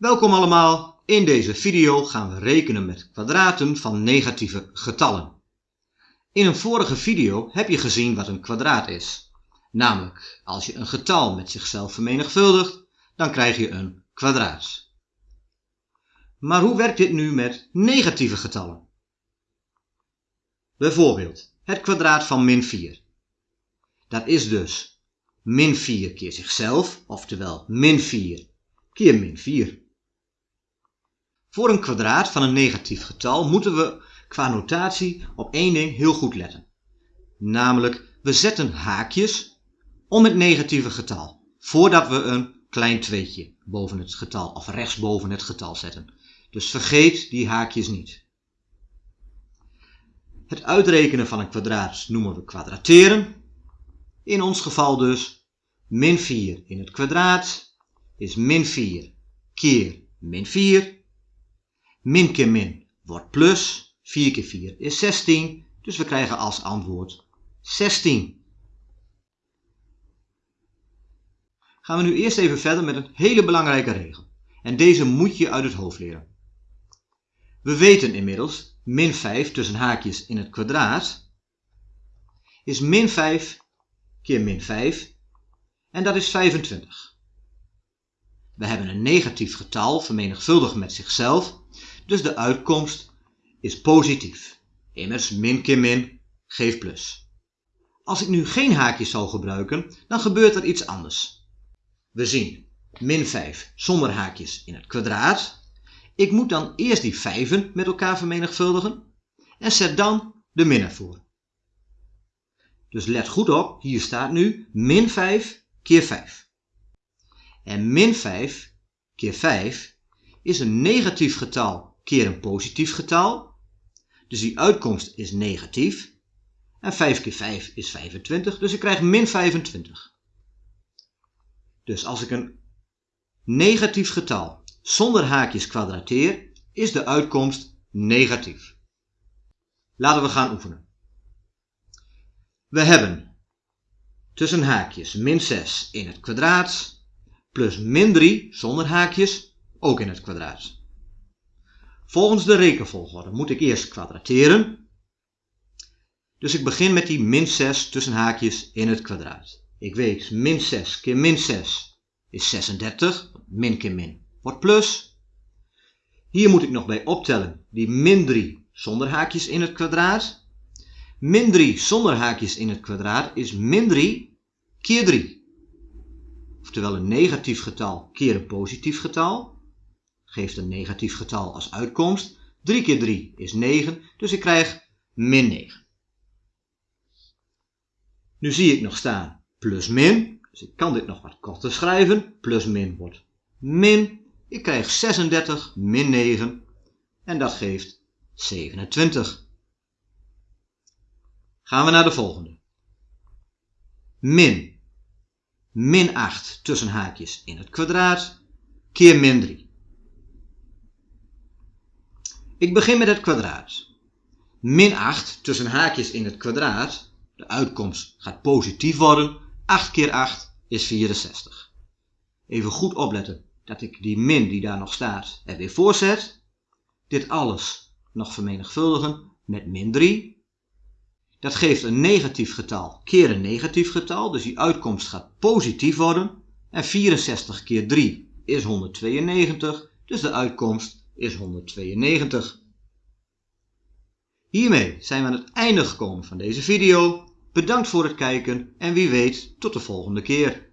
Welkom allemaal, in deze video gaan we rekenen met kwadraten van negatieve getallen. In een vorige video heb je gezien wat een kwadraat is. Namelijk, als je een getal met zichzelf vermenigvuldigt, dan krijg je een kwadraat. Maar hoe werkt dit nu met negatieve getallen? Bijvoorbeeld, het kwadraat van min 4. Dat is dus min 4 keer zichzelf, oftewel min 4 keer min 4. Voor een kwadraat van een negatief getal moeten we qua notatie op één ding heel goed letten. Namelijk, we zetten haakjes om het negatieve getal, voordat we een klein tweetje boven het getal of rechtsboven het getal zetten. Dus vergeet die haakjes niet. Het uitrekenen van een kwadraat noemen we kwadrateren. In ons geval dus min 4 in het kwadraat is min 4 keer min 4. Min keer min wordt plus. 4 keer 4 is 16. Dus we krijgen als antwoord 16. Gaan we nu eerst even verder met een hele belangrijke regel. En deze moet je uit het hoofd leren. We weten inmiddels, min 5 tussen haakjes in het kwadraat, is min 5 keer min 5 en dat is 25. We hebben een negatief getal vermenigvuldigd met zichzelf, dus de uitkomst is positief. Immers min keer min geeft plus. Als ik nu geen haakjes zou gebruiken, dan gebeurt er iets anders. We zien min 5 zonder haakjes in het kwadraat. Ik moet dan eerst die vijven met elkaar vermenigvuldigen en zet dan de min ervoor. Dus let goed op, hier staat nu min 5 keer 5. En min 5 keer 5 is een negatief getal keer een positief getal. Dus die uitkomst is negatief. En 5 keer 5 is 25, dus ik krijg min 25. Dus als ik een negatief getal zonder haakjes kwadrateer, is de uitkomst negatief. Laten we gaan oefenen. We hebben tussen haakjes min 6 in het kwadraat plus min 3 zonder haakjes ook in het kwadraat. Volgens de rekenvolgorde moet ik eerst kwadrateren. Dus ik begin met die min 6 tussen haakjes in het kwadraat. Ik weet min 6 keer min 6 is 36. Min keer min wordt plus. Hier moet ik nog bij optellen die min 3 zonder haakjes in het kwadraat. Min 3 zonder haakjes in het kwadraat is min 3 keer 3. Oftewel een negatief getal keer een positief getal. Geeft een negatief getal als uitkomst. 3 keer 3 is 9, dus ik krijg min 9. Nu zie ik nog staan plus min, dus ik kan dit nog wat korter schrijven. Plus min wordt min. Ik krijg 36 min 9 en dat geeft 27. Gaan we naar de volgende. Min. Min 8 tussen haakjes in het kwadraat keer min 3. Ik begin met het kwadraat. Min 8 tussen haakjes in het kwadraat. De uitkomst gaat positief worden. 8 keer 8 is 64. Even goed opletten dat ik die min die daar nog staat er weer voorzet. Dit alles nog vermenigvuldigen met min 3. Dat geeft een negatief getal keer een negatief getal. Dus die uitkomst gaat positief worden. En 64 keer 3 is 192. Dus de uitkomst is 192. Hiermee zijn we aan het einde gekomen van deze video. Bedankt voor het kijken en wie weet tot de volgende keer.